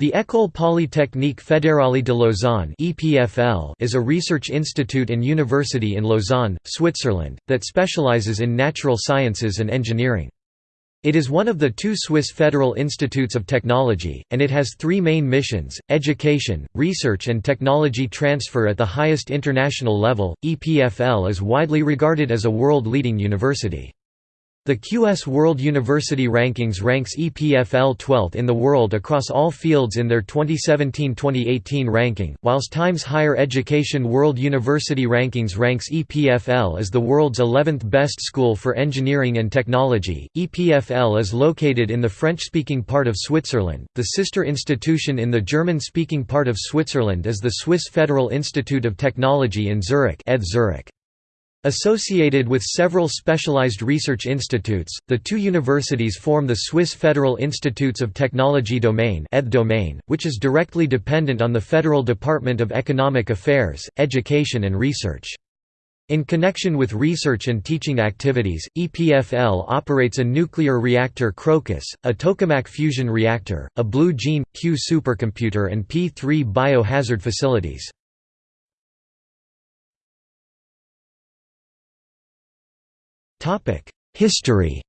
The École Polytechnique Fédérale de Lausanne is a research institute and university in Lausanne, Switzerland, that specializes in natural sciences and engineering. It is one of the two Swiss federal institutes of technology, and it has three main missions, education, research and technology transfer at the highest international level. EPFL is widely regarded as a world-leading university. The QS World University Rankings ranks EPFL 12th in the world across all fields in their 2017-2018 ranking, whilst Times Higher Education World University Rankings ranks EPFL as the world's 11th best school for engineering and technology. EPFL is located in the French-speaking part of Switzerland. The sister institution in the German-speaking part of Switzerland is the Swiss Federal Institute of Technology in Zurich, Zurich. Associated with several specialized research institutes, the two universities form the Swiss Federal Institutes of Technology domain, which is directly dependent on the Federal Department of Economic Affairs, Education and Research. In connection with research and teaching activities, EPFL operates a nuclear reactor Crocus, a tokamak fusion reactor, a Blue Gene, Q supercomputer and P3 biohazard facilities. History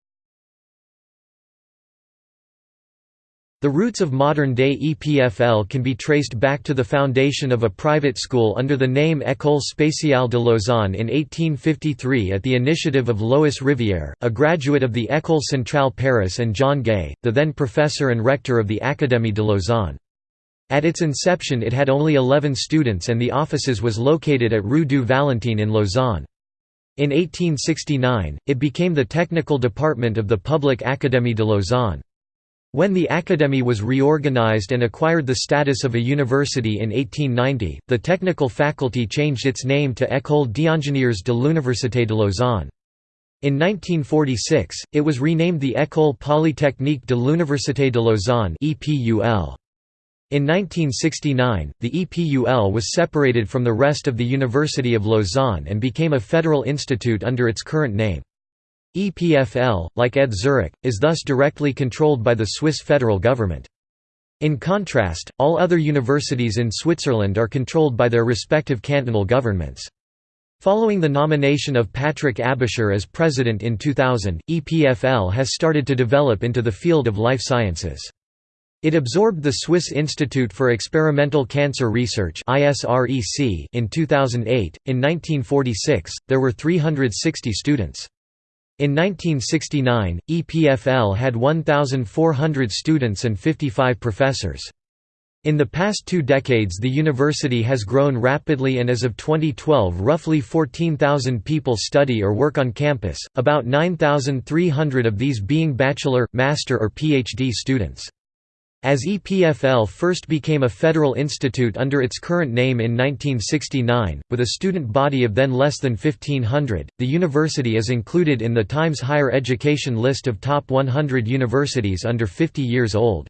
The roots of modern-day EPFL can be traced back to the foundation of a private school under the name École spéciale de Lausanne in 1853 at the initiative of Louis Rivière, a graduate of the École Centrale Paris and John Gay, the then professor and rector of the Académie de Lausanne. At its inception it had only 11 students and the offices was located at Rue du Valentin in Lausanne. In 1869, it became the technical department of the Public Académie de Lausanne. When the Académie was reorganized and acquired the status of a university in 1890, the technical faculty changed its name to École d'ingénieurs de l'Université de Lausanne. In 1946, it was renamed the École polytechnique de l'Université de Lausanne EPUL. In 1969, the EPUL was separated from the rest of the University of Lausanne and became a federal institute under its current name. EPFL, like ETH Zurich, is thus directly controlled by the Swiss federal government. In contrast, all other universities in Switzerland are controlled by their respective cantonal governments. Following the nomination of Patrick Aebischer as president in 2000, EPFL has started to develop into the field of life sciences. It absorbed the Swiss Institute for Experimental Cancer Research in 2008. In 1946, there were 360 students. In 1969, EPFL had 1,400 students and 55 professors. In the past two decades the university has grown rapidly and as of 2012 roughly 14,000 people study or work on campus, about 9,300 of these being bachelor, master or PhD students. As EPFL first became a federal institute under its current name in 1969, with a student body of then less than 1,500, the university is included in the Times Higher Education list of top 100 universities under 50 years old.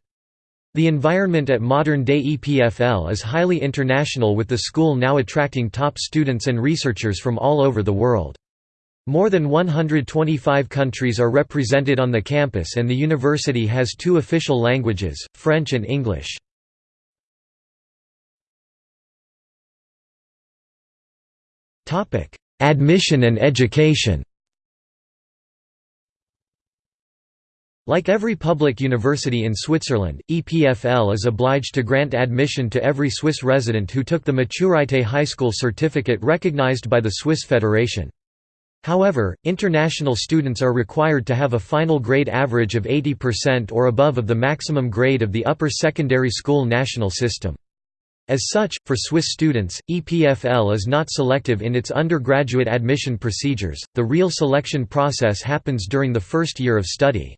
The environment at modern-day EPFL is highly international with the school now attracting top students and researchers from all over the world. More than 125 countries are represented on the campus and the university has two official languages, French and English. Admission and education Like every public university in Switzerland, EPFL is obliged to grant admission to every Swiss resident who took the Maturité High School certificate recognized by the Swiss Federation. However, international students are required to have a final grade average of 80% or above of the maximum grade of the upper secondary school national system. As such, for Swiss students, EPFL is not selective in its undergraduate admission procedures, the real selection process happens during the first year of study.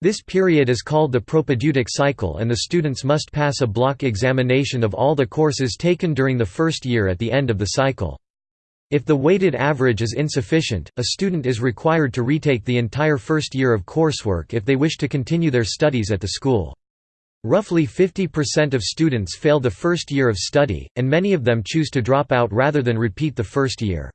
This period is called the propedeutic cycle and the students must pass a block examination of all the courses taken during the first year at the end of the cycle. If the weighted average is insufficient, a student is required to retake the entire first year of coursework if they wish to continue their studies at the school. Roughly 50% of students fail the first year of study, and many of them choose to drop out rather than repeat the first year.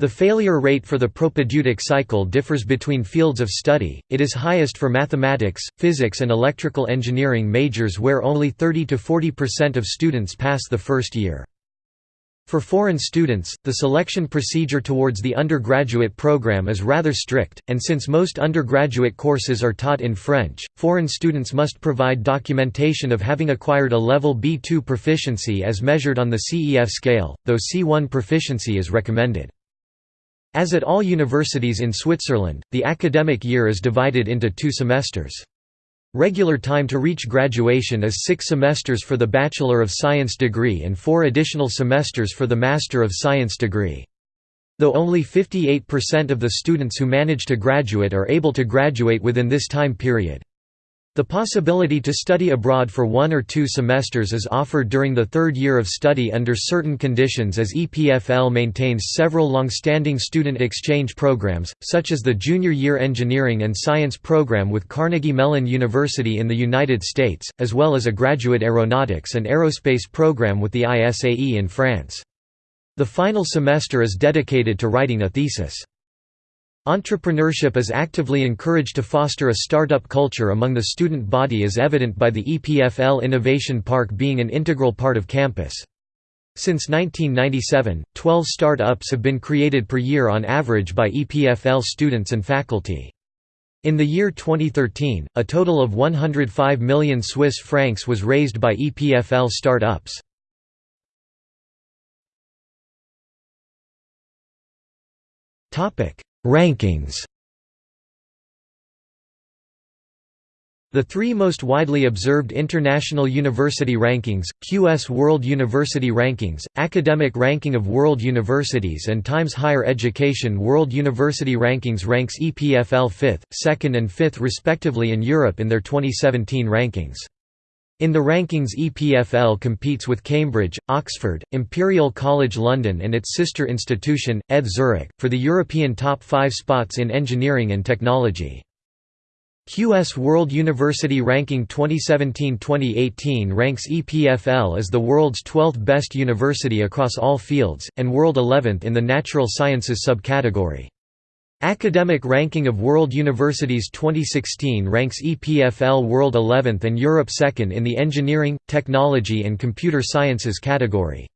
The failure rate for the propedeutic cycle differs between fields of study, it is highest for mathematics, physics and electrical engineering majors where only 30–40% of students pass the first year. For foreign students, the selection procedure towards the undergraduate program is rather strict, and since most undergraduate courses are taught in French, foreign students must provide documentation of having acquired a level B2 proficiency as measured on the CEF scale, though C1 proficiency is recommended. As at all universities in Switzerland, the academic year is divided into two semesters. Regular time to reach graduation is six semesters for the Bachelor of Science degree and four additional semesters for the Master of Science degree. Though only 58% of the students who manage to graduate are able to graduate within this time period. The possibility to study abroad for one or two semesters is offered during the third year of study under certain conditions as EPFL maintains several long-standing student exchange programs, such as the Junior Year Engineering and Science program with Carnegie Mellon University in the United States, as well as a graduate aeronautics and aerospace program with the ISAE in France. The final semester is dedicated to writing a thesis. Entrepreneurship is actively encouraged to foster a startup culture among the student body as evident by the EPFL Innovation Park being an integral part of campus. Since 1997, 12 start-ups have been created per year on average by EPFL students and faculty. In the year 2013, a total of 105 million Swiss francs was raised by EPFL start-ups. Topic: Rankings The three most widely observed international university rankings, QS World University Rankings, Academic Ranking of World Universities and Times Higher Education World University Rankings ranks EPFL 5th, 2nd and 5th respectively in Europe in their 2017 rankings. In the rankings EPFL competes with Cambridge, Oxford, Imperial College London and its sister institution, ETH Zurich, for the European top five spots in engineering and technology. QS World University Ranking 2017-2018 ranks EPFL as the world's 12th best university across all fields, and world 11th in the natural sciences subcategory. Academic Ranking of World Universities 2016 ranks EPFL World 11th and Europe 2nd in the Engineering, Technology and Computer Sciences category.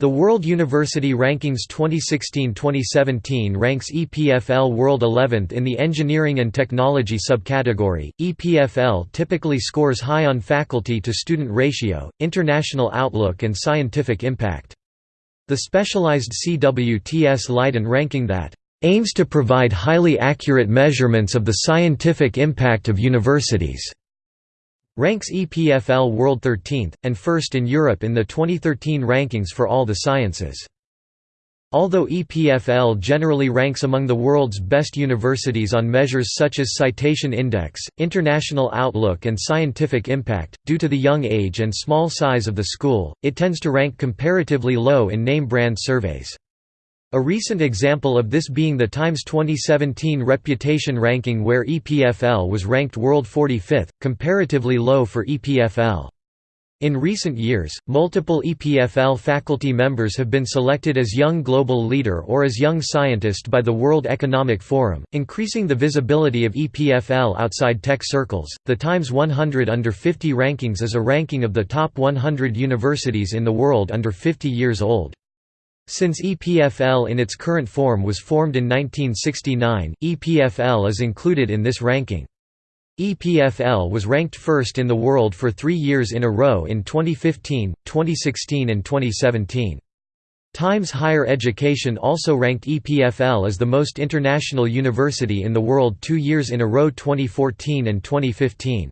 The World University Rankings 2016-2017 ranks EPFL World 11th in the Engineering and Technology subcategory. EPFL typically scores high on faculty to student ratio, international outlook and scientific impact. The specialized CWTS Leiden ranking that aims to provide highly accurate measurements of the scientific impact of universities. Ranks EPFL World 13th, and first in Europe in the 2013 rankings for all the sciences. Although EPFL generally ranks among the world's best universities on measures such as Citation Index, International Outlook and Scientific Impact, due to the young age and small size of the school, it tends to rank comparatively low in name brand surveys. A recent example of this being the Times 2017 Reputation Ranking where EPFL was ranked world 45th, comparatively low for EPFL. In recent years, multiple EPFL faculty members have been selected as Young Global Leader or as Young Scientist by the World Economic Forum, increasing the visibility of EPFL outside tech circles. The Times 100 Under 50 rankings is a ranking of the top 100 universities in the world under 50 years old. Since EPFL in its current form was formed in 1969, EPFL is included in this ranking. EPFL was ranked first in the world for three years in a row in 2015, 2016 and 2017. Times Higher Education also ranked EPFL as the most international university in the world two years in a row 2014 and 2015.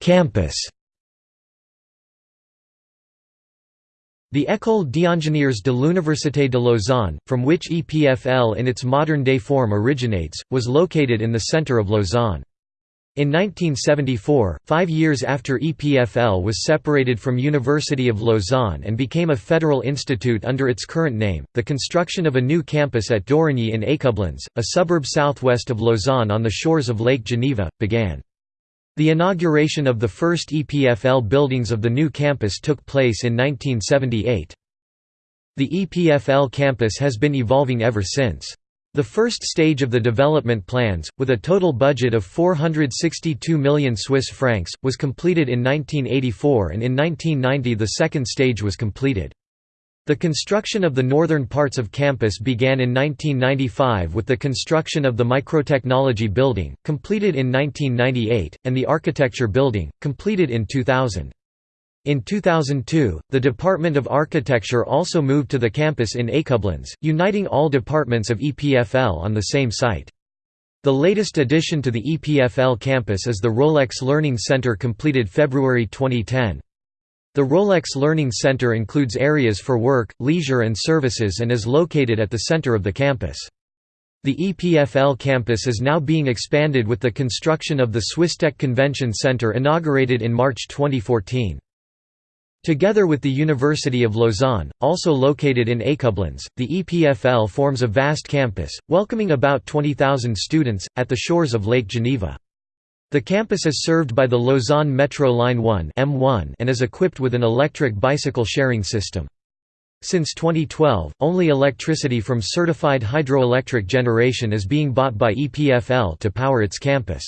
Campus The École d'ingénieurs de l'Université de Lausanne, from which EPFL in its modern-day form originates, was located in the centre of Lausanne. In 1974, five years after EPFL was separated from University of Lausanne and became a federal institute under its current name, the construction of a new campus at Dorigny in Écublens, a suburb southwest of Lausanne on the shores of Lake Geneva, began. The inauguration of the first EPFL buildings of the new campus took place in 1978. The EPFL campus has been evolving ever since. The first stage of the development plans, with a total budget of 462 million Swiss francs, was completed in 1984 and in 1990 the second stage was completed. The construction of the northern parts of campus began in 1995 with the construction of the Microtechnology Building, completed in 1998, and the Architecture Building, completed in 2000. In 2002, the Department of Architecture also moved to the campus in Écublens, uniting all departments of EPFL on the same site. The latest addition to the EPFL campus is the Rolex Learning Center completed February 2010. The Rolex Learning Center includes areas for work, leisure and services and is located at the center of the campus. The EPFL campus is now being expanded with the construction of the Swisstech Convention Center inaugurated in March 2014. Together with the University of Lausanne, also located in Écublens, the EPFL forms a vast campus, welcoming about 20,000 students, at the shores of Lake Geneva. The campus is served by the Lausanne Metro Line 1 M1 and is equipped with an electric bicycle sharing system. Since 2012, only electricity from certified hydroelectric generation is being bought by EPFL to power its campus.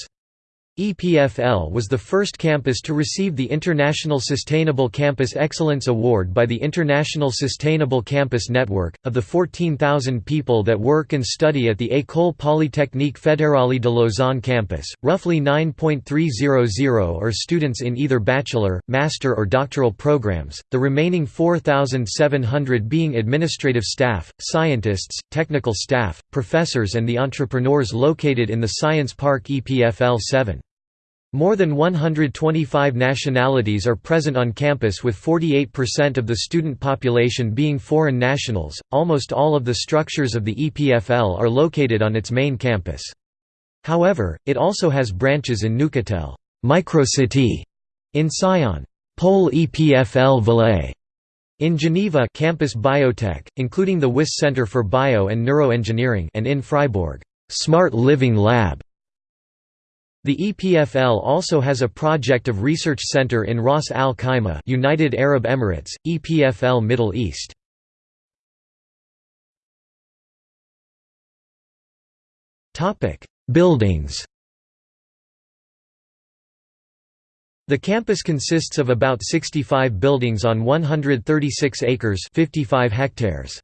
EPFL was the first campus to receive the International Sustainable Campus Excellence Award by the International Sustainable Campus Network. Of the 14,000 people that work and study at the École Polytechnique Fédérale de Lausanne campus, roughly 9.300 are students in either bachelor, master, or doctoral programs, the remaining 4,700 being administrative staff, scientists, technical staff, professors, and the entrepreneurs located in the Science Park EPFL 7. More than 125 nationalities are present on campus with 48% of the student population being foreign nationals. Almost all of the structures of the EPFL are located on its main campus. However, it also has branches in Neuchâtel, Microcity, in Sion, Pole EPFL Valais, in Geneva, Campus Biotech, including the Wyss Center for Bio and Neuroengineering, and in Freiburg, Smart Living Lab. The EPFL also has a project of research center in Ras Al Khaimah, United Arab Emirates, EPFL Middle East. Topic: Buildings. The campus consists of about 65 buildings on 136 acres, 55 hectares.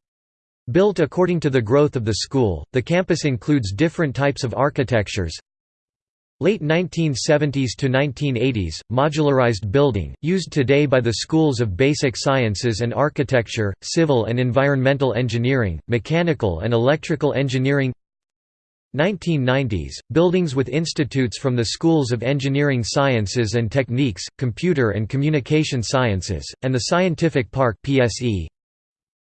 Built according to the growth of the school, the campus includes different types of architectures, Late 1970s to 1980s, modularized building, used today by the schools of basic sciences and architecture, civil and environmental engineering, mechanical and electrical engineering 1990s, buildings with institutes from the schools of engineering sciences and techniques, computer and communication sciences, and the Scientific Park PSE.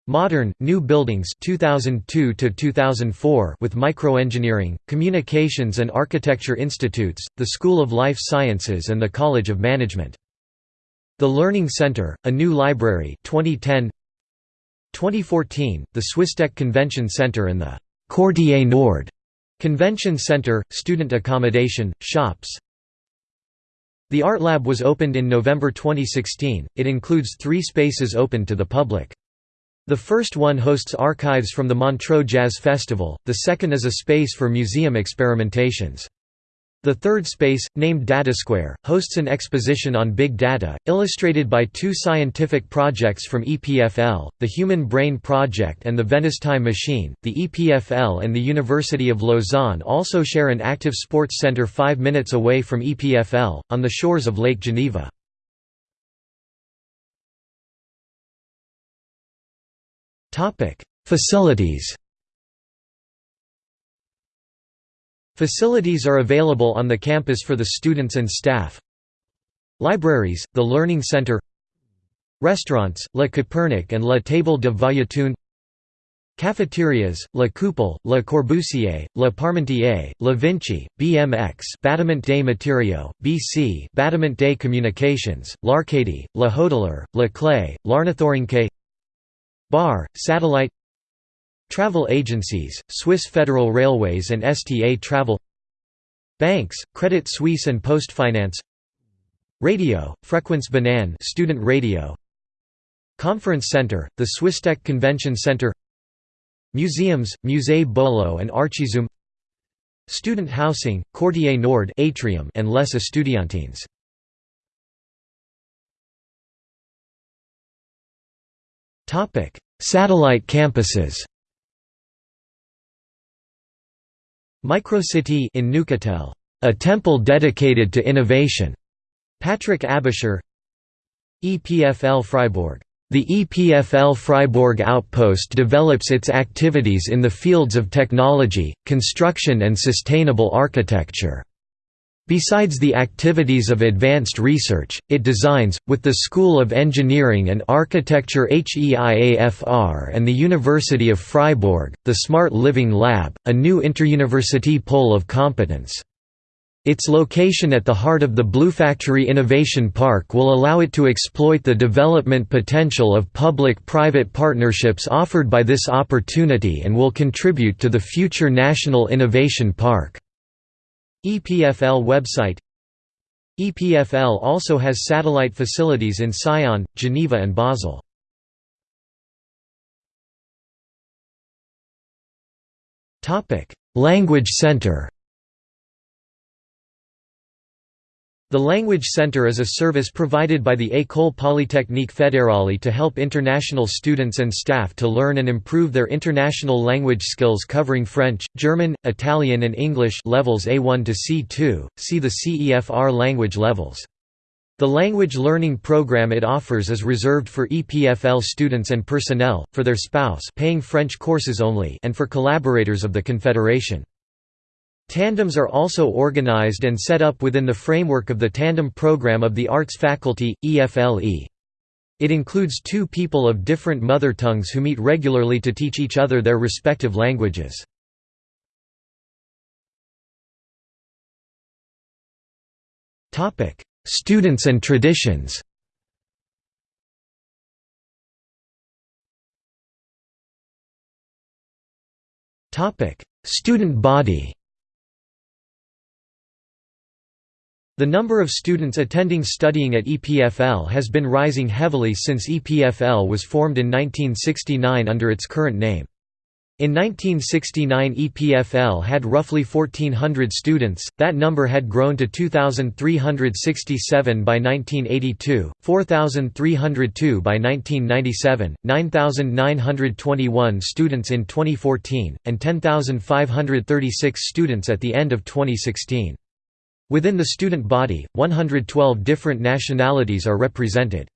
Modern, new buildings 2002 to 2004 with microengineering, communications and architecture institutes, the School of Life Sciences and the College of Management. The Learning Center, a new library 2010 2014, the Swisstech Convention Center and the Quartier Nord Convention Center, student accommodation, shops. The Art Lab was opened in November 2016, it includes three spaces open to the public. The first one hosts archives from the Montreux Jazz Festival, the second is a space for museum experimentations. The third space, named DataSquare, hosts an exposition on big data, illustrated by two scientific projects from EPFL, the Human Brain Project and the Venice Time Machine. The EPFL and the University of Lausanne also share an active sports center five minutes away from EPFL, on the shores of Lake Geneva. Topic: Facilities. Facilities are available on the campus for the students and staff. Libraries, the Learning Center Restaurants, La Copernic and La Table de Vallotton Cafeterias, La Coupole, Le Corbusier, La Parmentier, La Vinci, BMX Bâtiment des Matériaux, BC Bâtiment des Communications, L'Arcadie, Le Hoteler, Le Clay, L'Ornithorynque Bar, Satellite Travel agencies, Swiss Federal Railways and STA Travel Banks, Credit Suisse and Postfinance Radio, Fréquence Banane student radio Conference Center, the Swissstech Convention Center Museums, Musée Bolo and Archizoom Student housing, Quartier Nord atrium and Les Estudiantines Satellite campuses Microcity in Neuchâtel, a temple dedicated to innovation. Patrick Aebischer. EPFL Freiburg the EPFL Freiburg outpost develops its activities in the fields of technology, construction and sustainable architecture. Besides the activities of advanced research, it designs, with the School of Engineering and Architecture HEIAFR and the University of Freiburg, the Smart Living Lab, a new interuniversity pole of competence. Its location at the heart of the Blue Factory Innovation Park will allow it to exploit the development potential of public-private partnerships offered by this opportunity and will contribute to the future National Innovation Park. EPFL website EPFL also has satellite facilities in Sion, Geneva and Basel. Language Center The Language Center is a service provided by the École Polytechnique Fédérale to help international students and staff to learn and improve their international language skills covering French, German, Italian and English levels A1 to C2, see the CEFR language levels. The language learning program it offers is reserved for EPFL students and personnel, for their spouse paying French courses only and for collaborators of the Confederation. Tandems are also organized and set up within the framework of the Tandem Program of the Arts Faculty, EFLE. It includes two people of different mother tongues who meet regularly to teach each other their respective languages. Students and traditions Student body The number of students attending studying at EPFL has been rising heavily since EPFL was formed in 1969 under its current name. In 1969 EPFL had roughly 1,400 students, that number had grown to 2,367 by 1982, 4,302 by 1997, 9,921 students in 2014, and 10,536 students at the end of 2016. Within the student body, 112 different nationalities are represented.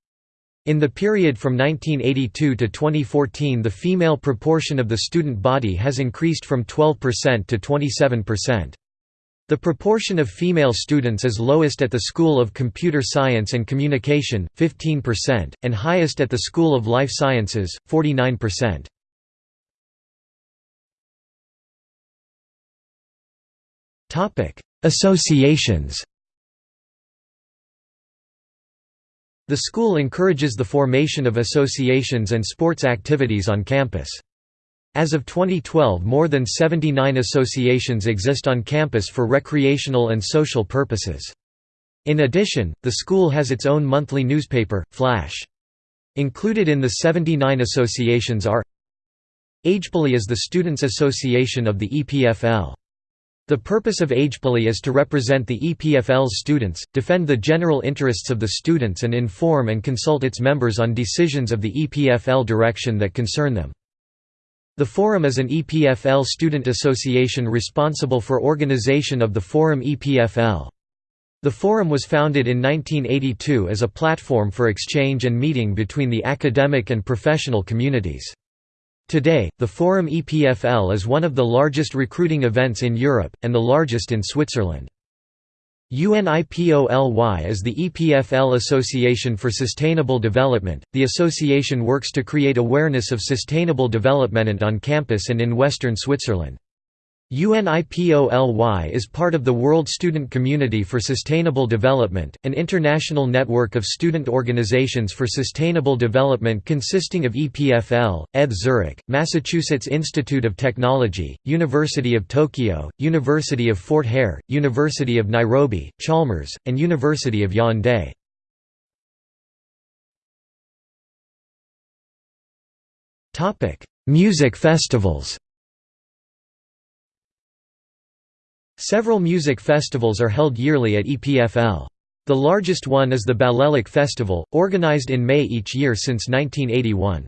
In the period from 1982 to 2014 the female proportion of the student body has increased from 12% to 27%. The proportion of female students is lowest at the School of Computer Science and Communication, 15%, and highest at the School of Life Sciences, 49%. Associations The school encourages the formation of associations and sports activities on campus. As of 2012 more than 79 associations exist on campus for recreational and social purposes. In addition, the school has its own monthly newspaper, Flash. Included in the 79 associations are AgePoly is the Students' Association of the EPFL. The purpose of AgePoly is to represent the EPFL's students, defend the general interests of the students and inform and consult its members on decisions of the EPFL direction that concern them. The Forum is an EPFL student association responsible for organization of the Forum EPFL. The Forum was founded in 1982 as a platform for exchange and meeting between the academic and professional communities. Today, the Forum EPFL is one of the largest recruiting events in Europe, and the largest in Switzerland. UNIPOLY is the EPFL Association for Sustainable Development. The association works to create awareness of sustainable development on campus and in western Switzerland. UNIPOLY is part of the World Student Community for Sustainable Development, an international network of student organizations for sustainable development consisting of EPFL, ETH Zurich, Massachusetts Institute of Technology, University of Tokyo, University of Fort Hare, University of Nairobi, Chalmers, and University of Yaoundé. Music festivals Several music festivals are held yearly at EPFL. The largest one is the Balélec Festival, organized in May each year since 1981.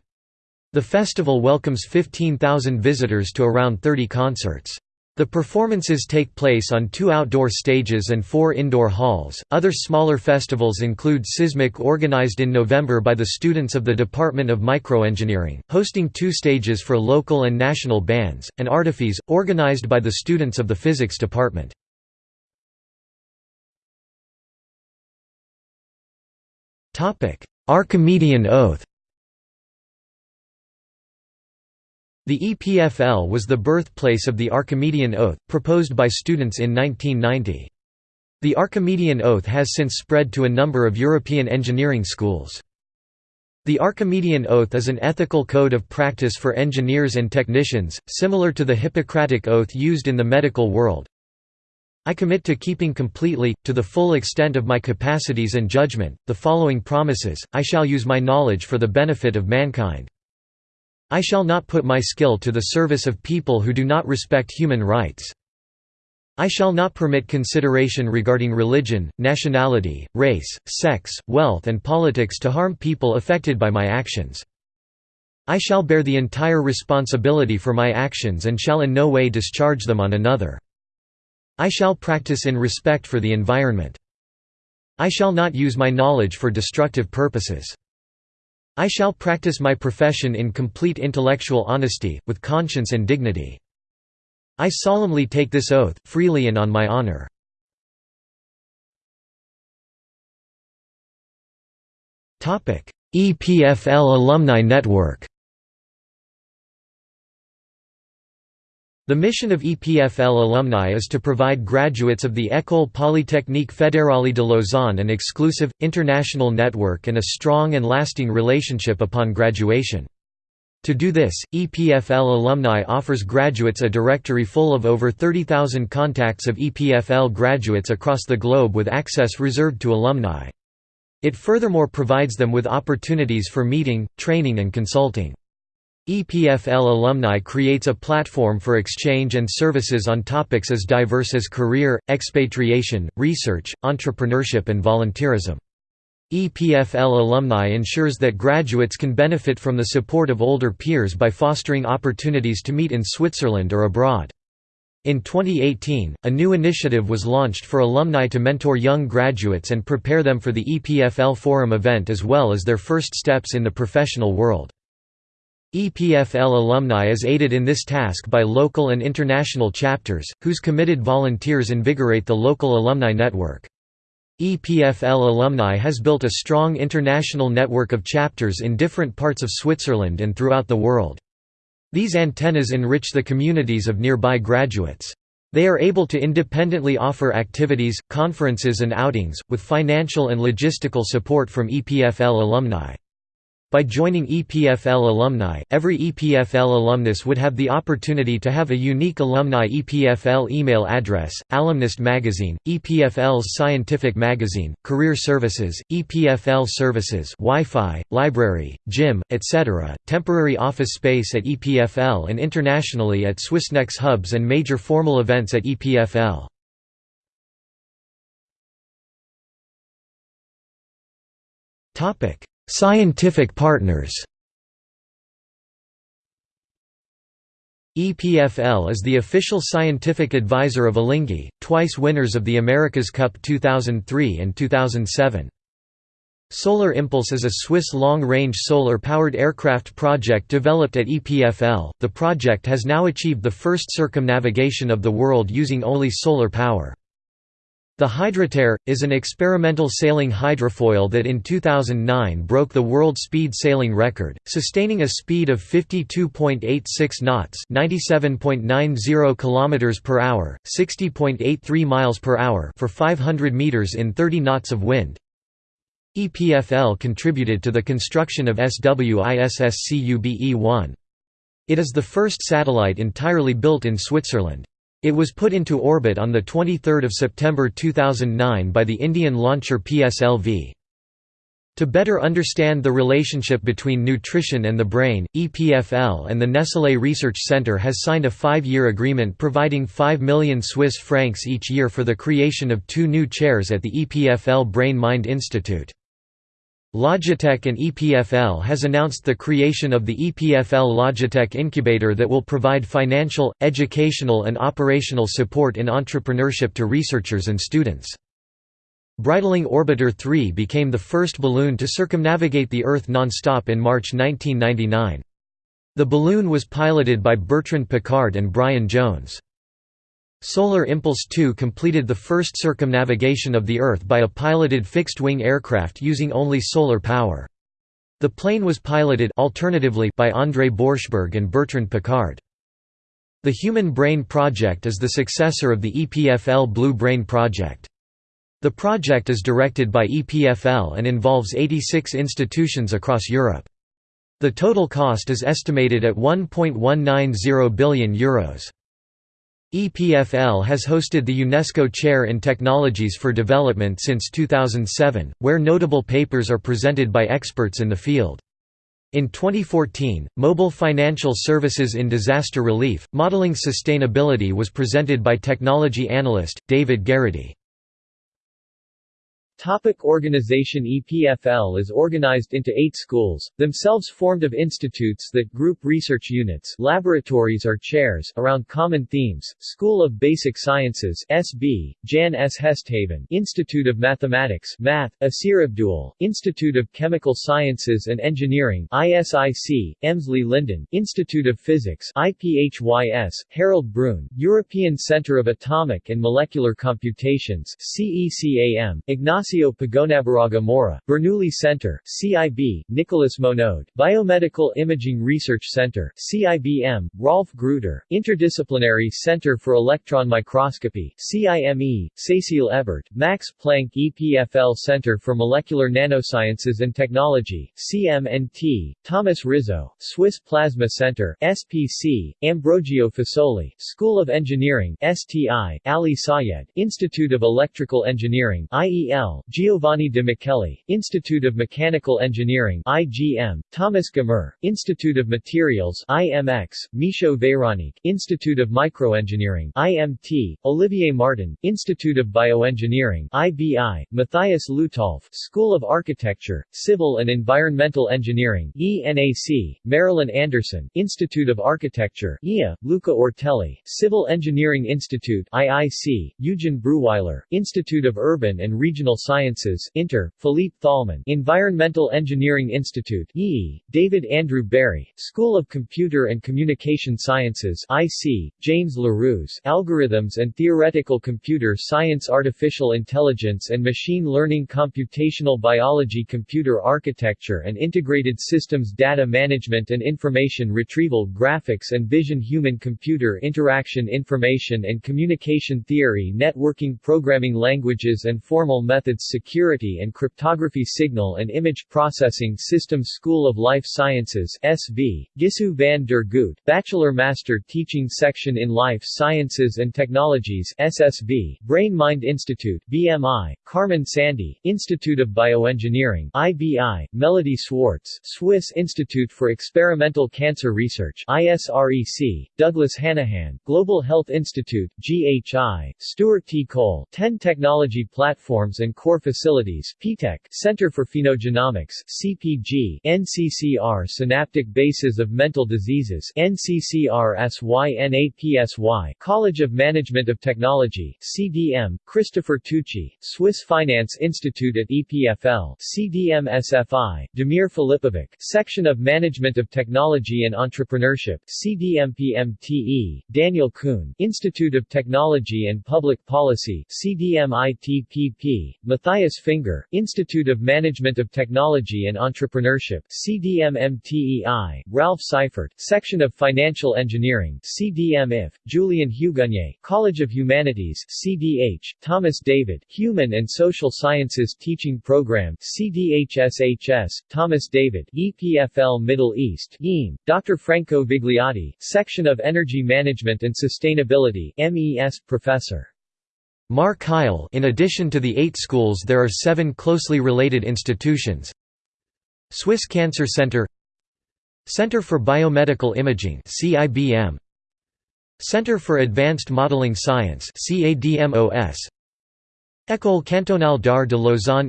The festival welcomes 15,000 visitors to around 30 concerts. The performances take place on two outdoor stages and four indoor halls. Other smaller festivals include SISMIC, organized in November by the students of the Department of Microengineering, hosting two stages for local and national bands, and Artiphys, organized by the students of the Physics Department. Archimedean Oath The EPFL was the birthplace of the Archimedean Oath, proposed by students in 1990. The Archimedean Oath has since spread to a number of European engineering schools. The Archimedean Oath is an ethical code of practice for engineers and technicians, similar to the Hippocratic Oath used in the medical world. I commit to keeping completely, to the full extent of my capacities and judgment, the following promises, I shall use my knowledge for the benefit of mankind. I shall not put my skill to the service of people who do not respect human rights. I shall not permit consideration regarding religion, nationality, race, sex, wealth and politics to harm people affected by my actions. I shall bear the entire responsibility for my actions and shall in no way discharge them on another. I shall practice in respect for the environment. I shall not use my knowledge for destructive purposes. I shall practice my profession in complete intellectual honesty, with conscience and dignity. I solemnly take this oath, freely and on my honor. EPFL Alumni Network The mission of EPFL alumni is to provide graduates of the École Polytechnique Fédérale de Lausanne an exclusive, international network and a strong and lasting relationship upon graduation. To do this, EPFL alumni offers graduates a directory full of over 30,000 contacts of EPFL graduates across the globe with access reserved to alumni. It furthermore provides them with opportunities for meeting, training and consulting. EPFL alumni creates a platform for exchange and services on topics as diverse as career, expatriation, research, entrepreneurship and volunteerism. EPFL alumni ensures that graduates can benefit from the support of older peers by fostering opportunities to meet in Switzerland or abroad. In 2018, a new initiative was launched for alumni to mentor young graduates and prepare them for the EPFL Forum event as well as their first steps in the professional world. EPFL alumni is aided in this task by local and international chapters, whose committed volunteers invigorate the local alumni network. EPFL alumni has built a strong international network of chapters in different parts of Switzerland and throughout the world. These antennas enrich the communities of nearby graduates. They are able to independently offer activities, conferences and outings, with financial and logistical support from EPFL alumni. By joining EPFL alumni, every EPFL alumnus would have the opportunity to have a unique alumni EPFL email address, Alumnist Magazine, EPFL's Scientific Magazine, Career Services, EPFL Services Wi-Fi, Library, Gym, etc., temporary office space at EPFL and internationally at Swissnex hubs and major formal events at EPFL. Topic Scientific partners EPFL is the official scientific advisor of Alinghi, twice winners of the America's Cup 2003 and 2007. Solar Impulse is a Swiss long-range solar-powered aircraft project developed at EPFL. The project has now achieved the first circumnavigation of the world using only solar power. The Hydroptère, is an experimental sailing hydrofoil that in 2009 broke the world speed sailing record, sustaining a speed of 52.86 knots 97.90 km per hour, 60.83 miles per hour for 500 meters in 30 knots of wind. EPFL contributed to the construction of SWISSCUBE-1. It is the first satellite entirely built in Switzerland. It was put into orbit on 23 September 2009 by the Indian launcher PSLV. To better understand the relationship between nutrition and the brain, EPFL and the Nestlé Research Center has signed a five-year agreement providing 5 million Swiss francs each year for the creation of two new chairs at the EPFL Brain Mind Institute. Logitech and EPFL has announced the creation of the EPFL Logitech Incubator that will provide financial, educational and operational support in entrepreneurship to researchers and students. Breitling Orbiter 3 became the first balloon to circumnavigate the Earth non-stop in March 1999. The balloon was piloted by Bertrand Piccard and Brian Jones. Solar Impulse 2 completed the first circumnavigation of the Earth by a piloted fixed-wing aircraft using only solar power. The plane was piloted alternatively by André Borschberg and Bertrand Piccard. The Human Brain Project is the successor of the EPFL Blue Brain Project. The project is directed by EPFL and involves 86 institutions across Europe. The total cost is estimated at €1.190 billion. Euros. EPFL has hosted the UNESCO Chair in Technologies for Development since 2007, where notable papers are presented by experts in the field. In 2014, Mobile Financial Services in Disaster Relief, Modeling Sustainability was presented by technology analyst, David Garrity. Topic organization EPFL is organized into eight schools, themselves formed of institutes that group research units laboratories or chairs around common themes, School of Basic Sciences SB, Jan S. Hesthaven Institute of Mathematics Math, Assyr Abdulle, Institute of Chemical Sciences and Engineering ISIC, Emsley Lyndon, Institute of Physics IPHYS, Harald Brune, European Centre of Atomic and Molecular Computations CECAM, Ignacio Ignacio Pagonabarraga Mora, Bernoulli Center, CIB, Nicholas Monod, Biomedical Imaging Research Center, CIBM, Rolf Gruetter, Interdisciplinary Center for Electron Microscopy, CIME, Cecile Ebert, Max Planck EPFL Center for Molecular Nanosciences and Technology, CMNT, Thomas Rizzo, Swiss Plasma Center, SPC, Ambrogio Fasoli, School of Engineering, STI, Ali Sayed, Institute of Electrical Engineering, IEL, Giovanni de Micheli, Institute of Mechanical Engineering IGM, Thomas Gamer, Institute of Materials IMX, Michaud Veronique, Institute of Microengineering IMT, Olivier Martin, Institute of Bioengineering IBI, Matthias Lutolf, School of Architecture, Civil and Environmental Engineering ENAC, Marilyn Anderson, Institute of Architecture IA, Luca Ortelli, Civil Engineering Institute IIC, Eugen Brühwiler, Institute of Urban and Regional Sciences Inter, Philippe Thalmann Environmental Engineering Institute EE, David Andrew Barry, School of Computer and Communication Sciences IC, James Larus Algorithms and Theoretical Computer Science Artificial Intelligence and Machine Learning Computational Biology Computer Architecture and Integrated Systems Data Management and Information Retrieval Graphics and Vision Human-Computer Interaction Information and Communication Theory Networking Programming Languages and Formal Methods Security and Cryptography Signal and Image Processing Systems School of Life Sciences SV, Gisou van der Goot Bachelor Master Teaching Section in Life Sciences and Technologies SSB, Brain Mind Institute BMI, Carmen Sandi, Institute of Bioengineering IBI, Melody Swartz, Swiss Institute for Experimental Cancer Research ISREC, Douglas Hanahan, Global Health Institute GHI, Stuart T. Cole 10 Technology Platforms and core facilities PTEC, Center for Phenogenomics CPG, NCCR Synaptic Bases of Mental Diseases NCCR SYNAPSY College of Management of Technology CDM, Christopher Tucci, Swiss Finance Institute at EPFL CDM SFI, Damir Filipovic, Section of Management of Technology and Entrepreneurship CDMPMTE, Daniel Kuhn, Institute of Technology and Public Policy CDMITPP, Matthias Finger, Institute of Management of Technology and Entrepreneurship CDMMTEI, Ralph Seifert, Section of Financial Engineering CDMIF, Julian Hugonnier, College of Humanities CDH, Thomas David, Human and Social Sciences Teaching Program CDHSHS, Thomas David, EPFL Middle East EAM, Dr. Franco Vigliotti, Section of Energy Management and Sustainability MES, Professor. Mar Kyle in addition to the eight schools there are seven closely related institutions. Swiss Cancer Center. Center for Biomedical Imaging CIBM Center for Advanced Modeling Science CADMOS École Cantonale d'Art de Lausanne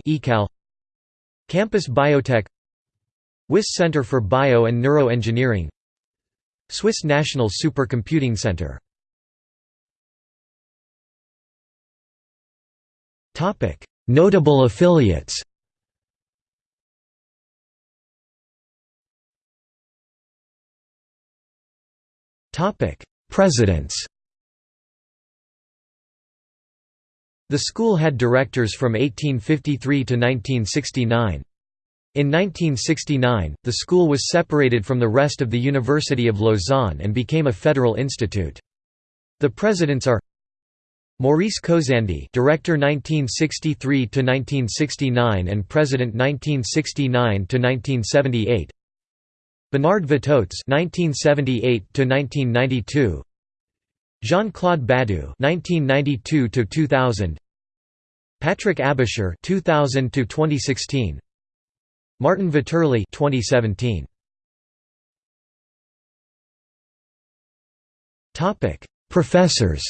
Campus Biotech. Wyss Center for Bio and Neuroengineering. Swiss National Supercomputing Center Notable affiliates Presidents The school had directors from 1853 to 1969. In 1969, the school was separated from the rest of the University of Lausanne and became a federal institute. The presidents are Maurice Cosandey, Director 1963 to 1969 and President 1969 to 1978. Bernard Vittoz 1978 to 1992. Jean-Claude Badoux 1992 to 2000. Patrick Aebischer 2000 to 2016. Martin Vetterli 2017 Topic Professors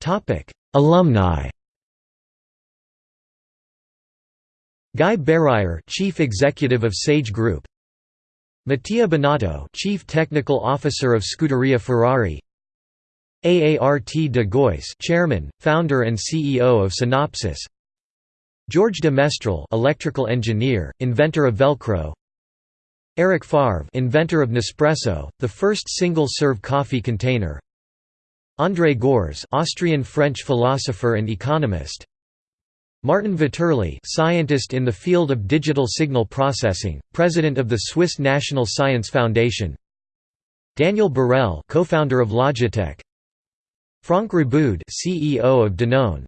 Topic Alumni Guy Berruyer, Chief Executive of Sage Group Mattia Binotto, Chief Technical Officer of Scuderia Ferrari Aart de Geus, Chairman, Founder and CEO of Synopsys. George de Mestral, electrical engineer, inventor of Velcro. Eric Favre, inventor of Nespresso, the first single-serve coffee container. André Gorz, Austrian-French philosopher and economist. Martin Vetterli, scientist in the field of digital signal processing, president of the Swiss National Science Foundation. Daniel Borel, co-founder of Logitech. Franck Riboud, CEO of Danone.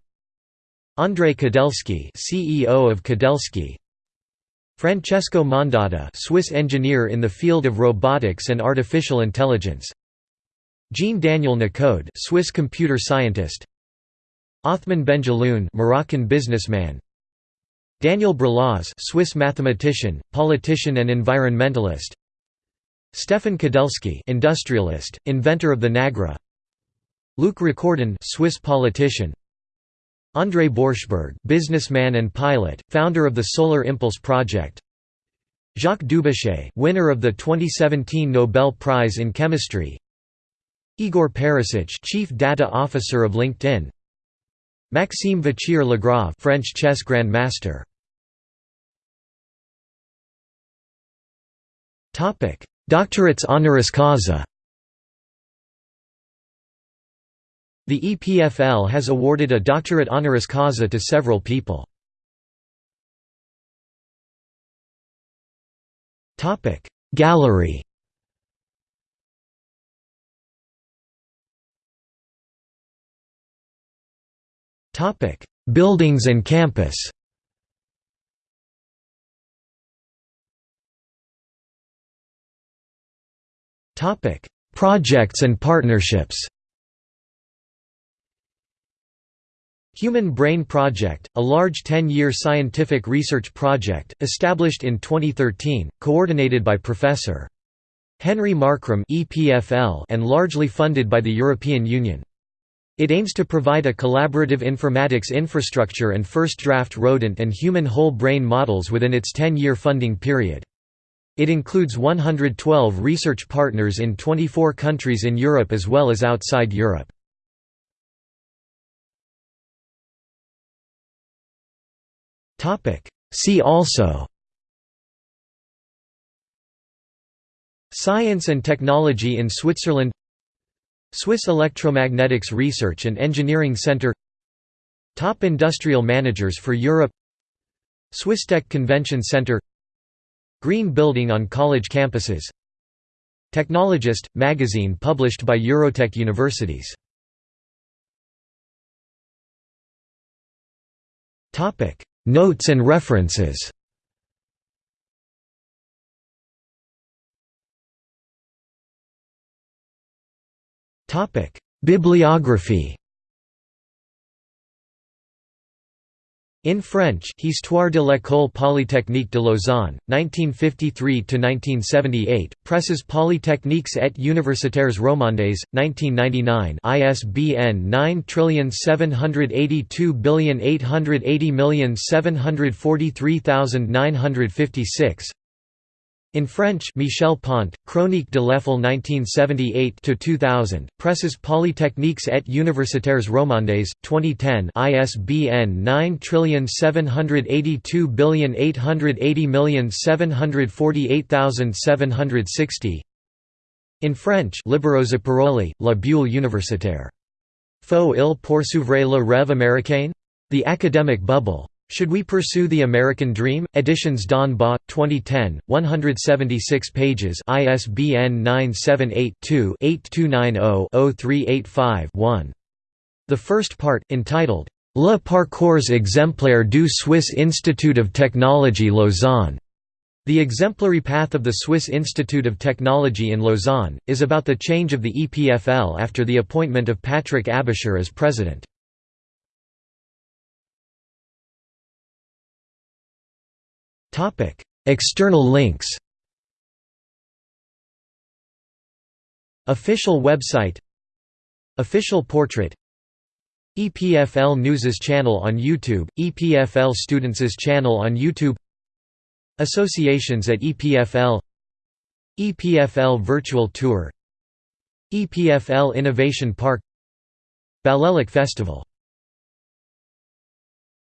André Kudelski, CEO of Kudelski. Francesco Mondada, Swiss engineer in the field of robotics and artificial intelligence. Jean-Daniel Nicoud, Swiss computer scientist. Othman Benjelloun, Moroccan businessman. Daniel Brelaz, Swiss mathematician, politician and environmentalist. Stefan Kudelski, industrialist, inventor of the Nagra. Luc Recordon, Swiss politician. André Borschberg, businessman and pilot, founder of the Solar Impulse project. Jacques Dubochet, winner of the 2017 Nobel Prize in Chemistry. Igor Perisic, chief data officer of LinkedIn. Maxime Vachier-Lagrave, French chess grandmaster. Topic: Doctorates honoris causa. The EPFL has awarded a doctorate honoris causa to several people. Gallery Buildings and campus Topic: Projects and partnerships Human Brain Project, a large 10-year scientific research project, established in 2013, coordinated by Prof. Henry Markram and largely funded by the European Union. It aims to provide a collaborative informatics infrastructure and first-draft rodent and human whole brain models within its 10-year funding period. It includes 112 research partners in 24 countries in Europe as well as outside Europe. See also Science and technology in Switzerland Swiss Electromagnetics Research and Engineering Center. Top industrial managers for Europe. Swisstech Convention Center. Green Building on college campuses. Technologist – magazine published by Eurotech Universities. Notes and references Topic: Bibliography. In French, Histoire de l'École Polytechnique de Lausanne, 1953–1978, Presses polytechniques et universitaires romandes, 1999 ISBN 9782880743956 in French Michel Pont, Chronique de l'EFL 1978–2000, Presses polytechniques et universitaires romandes, 2010 ISBN 9782880748760 In French Libero Zuppiroli, La Bulle universitaire. Faut-il poursuivre le rêve américain? The Academic Bubble. Should We Pursue the American Dream? Editions d'en bas, 2010, 176 pages ISBN 978-2-8290-0385-1. The first part, entitled, Le parcours exemplaire du Swiss Institute of Technology Lausanne, the exemplary path of the Swiss Institute of Technology in Lausanne, is about the change of the EPFL after the appointment of Patrick Aebischer as president. External links Official website Official portrait EPFL News's channel on YouTube, EPFL Students' channel on YouTube Associations at EPFL EPFL Virtual Tour EPFL Innovation Park Balélec Festival